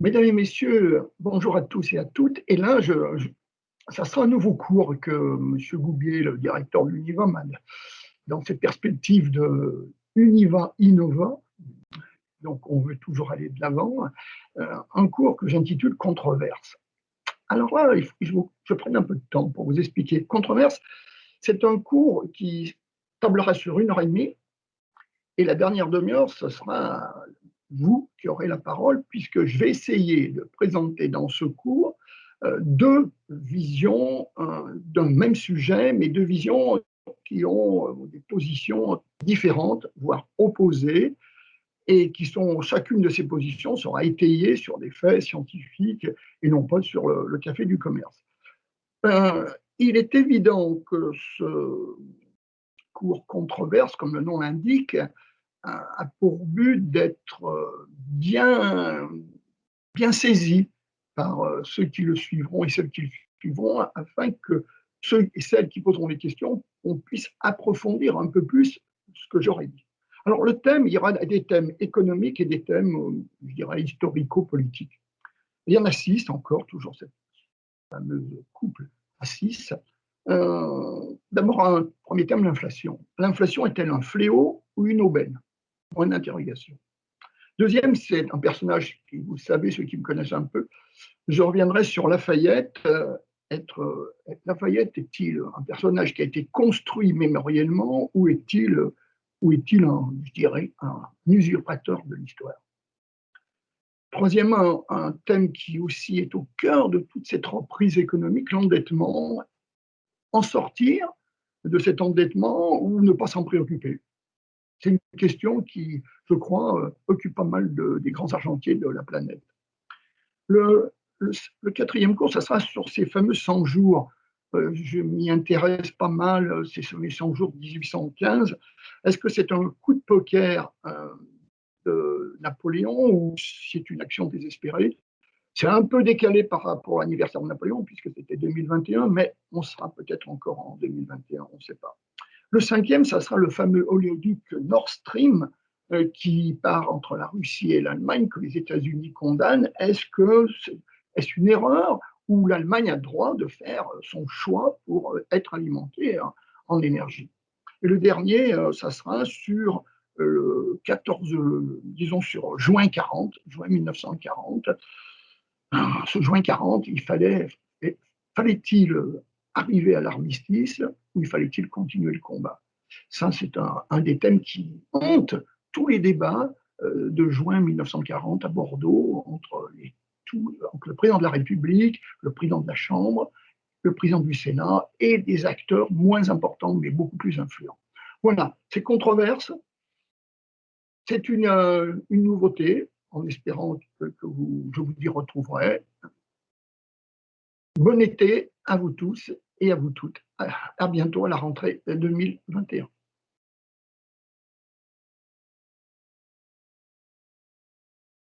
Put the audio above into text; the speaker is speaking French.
Mesdames et messieurs, bonjour à tous et à toutes. Et là, je, ça sera un nouveau cours que M. Goubier, le directeur de l'Univa, dans cette perspective de Univa Innova. Donc, on veut toujours aller de l'avant. Euh, un cours que j'intitule Controverse. Alors là, il faut que je, je prenne un peu de temps pour vous expliquer. Controverse, c'est un cours qui tablera sur une heure et demie. Et la dernière demi-heure, ce sera vous qui aurez la parole, puisque je vais essayer de présenter dans ce cours euh, deux visions euh, d'un même sujet, mais deux visions qui ont euh, des positions différentes, voire opposées, et qui sont, chacune de ces positions sera étayée sur des faits scientifiques et non pas sur le, café du commerce. il est évident que ce cours controverse, comme le nom l'indique, a, pour but d'être euh, bien, bien saisi par euh, ceux qui le suivront et celles qui le suivront, afin que ceux et celles qui poseront les questions, on puisse approfondir un peu plus ce que j'aurais dit. Alors le thème, il y aura des thèmes économiques et des thèmes, euh, je dirais, historico-politiques. Il y en a six encore, toujours cette fameuse couple à six. D'abord, un premier thème, l'inflation. L'inflation est-elle un fléau ou une aubaine? Point d'interrogation. Deuxième, c'est un personnage qui, vous savez, ceux qui me connaissent un peu, je reviendrai sur Lafayette. Euh, être, euh, Lafayette est-il un personnage qui a été construit mémoriellement ou est-il ou est-il je dirais, un usurpateur de l'histoire? Troisièmement, un thème qui aussi est au cœur de toute cette reprise économique, l'endettement. En sortir de cet endettement ou ne pas s'en préoccuper? C'est une question qui, je crois, euh, occupe pas mal des grands argentiers de la planète. Le, quatrième cours, ça sera sur ces fameux 100 jours. Euh, je m'y intéresse pas mal, euh, ces 100 jours de 1815. Est-ce que c'est un coup de poker de Napoléon ou c'est une action désespérée? C'est un peu décalé par rapport à l'anniversaire de Napoléon, puisque c'était 2021, mais on sera peut-être encore en 2021, on ne sait pas. Le cinquième, ça sera le fameux oléoduc Nord Stream euh, qui part entre la Russie et l'Allemagne, que les États-Unis condamnent. Est-ce que est une erreur ou l'Allemagne a droit de faire son choix pour euh, être alimentée en énergie? Et le dernier, euh, ça sera sur le 14, disons sur juin 40, juin 1940. Ce juin 40, il fallait, fallait-il arriver à l'armistice ou il fallait-il continuer le combat Ça, c'est un, des thèmes qui hante tous les débats euh, de juin 1940 à Bordeaux entre, le président de la République, le président de la Chambre, le président du Sénat et des acteurs moins importants mais beaucoup plus influents. Voilà, c'est controverse. C'est une, euh, une, nouveauté, en espérant que, je vous y retrouverai. Bon été à vous tous et à vous toutes. À bientôt à la rentrée 2021.